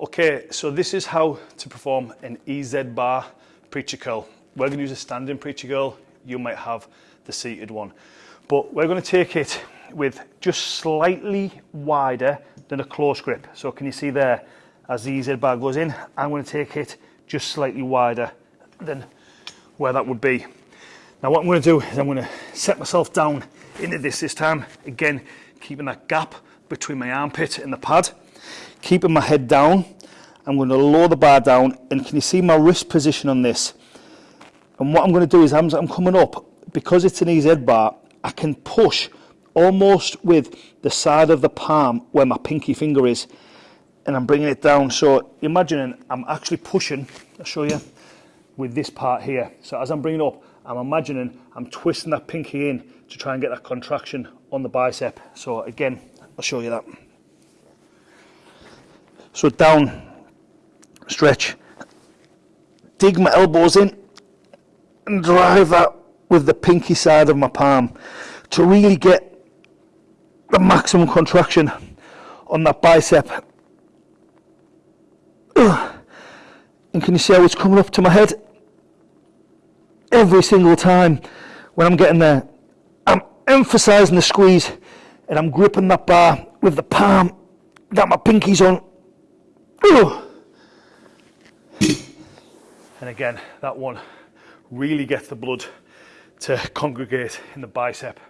Okay, so this is how to perform an EZ bar preacher curl. We're going to use a standing preacher curl. You might have the seated one. But we're going to take it with just slightly wider than a close grip. So can you see there, as the EZ bar goes in, I'm going to take it just slightly wider than where that would be. Now what I'm going to do is I'm going to set myself down into this this time. Again, keeping that gap between my armpit and the pad keeping my head down. I'm going to lower the bar down and can you see my wrist position on this? And what I'm going to do is I'm, I'm coming up, because it's an EZ bar, I can push almost with the side of the palm where my pinky finger is and I'm bringing it down. So imagining I'm actually pushing, I'll show you, with this part here. So as I'm bringing up, I'm imagining I'm twisting that pinky in to try and get that contraction on the bicep. So again, I'll show you that. So down, stretch, dig my elbows in and drive that with the pinky side of my palm to really get the maximum contraction on that bicep. And can you see how it's coming up to my head? Every single time when I'm getting there, I'm emphasizing the squeeze and I'm gripping that bar with the palm that my pinky's on and again, that one really gets the blood to congregate in the bicep.